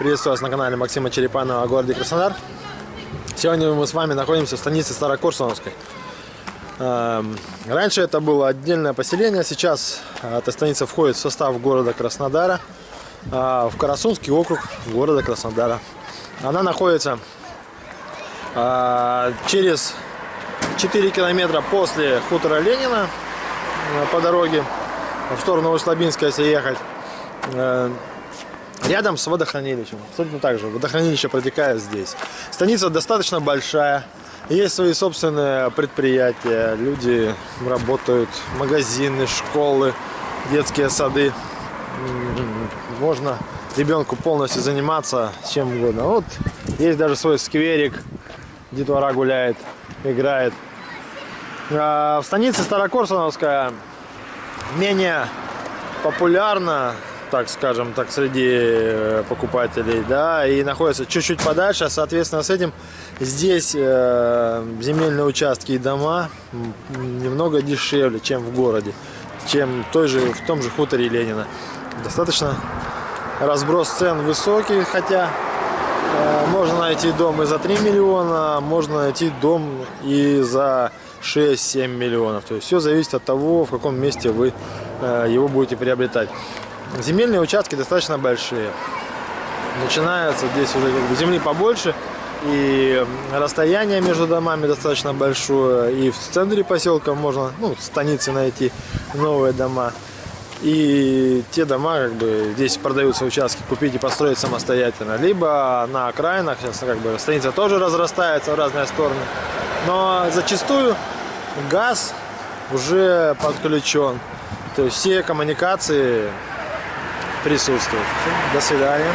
Приветствую вас на канале Максима Черепанова о городе Краснодар. Сегодня мы с вами находимся в станице Старокурсоновской. Эм, Раньше это было отдельное поселение, сейчас эта станица входит в состав города Краснодара, а, в Карасунский округ города Краснодара. Она находится а, через 4 километра после хутора Ленина э, по дороге в сторону Услабинска, если ехать. Рядом с водохранилищем. Абсолютно так же. Водохранилище протекает здесь. Станица достаточно большая. Есть свои собственные предприятия. Люди работают. Магазины, школы, детские сады. М, Можно ребенку полностью заниматься чем угодно. Вот есть даже свой скверик. Детвора гуляет, играет. А В станице Старокорсуновская менее популярна, так скажем, так среди э, покупателей, да, и находится чуть-чуть подальше, соответственно, с этим здесь э, земельные участки и дома немного дешевле, чем в городе, чем той же, в том же хуторе Ленина. Достаточно разброс цен высокий, хотя э, можно найти дом и за 3 миллиона, можно найти дом и за 6-7 миллионов. То есть все зависит от того, в каком месте вы э, его будете приобретать. Земельные участки достаточно большие. Начинаются здесь уже как бы земли побольше. И расстояние между домами достаточно большое. И в центре поселка можно, ну, в станице найти новые дома. И те дома, как бы, здесь продаются участки, купить и построить самостоятельно. Либо на окраинах, сейчас как бы станица тоже разрастается в разные стороны. Но зачастую газ уже подключен. То есть все коммуникации присутствуют. До свидания.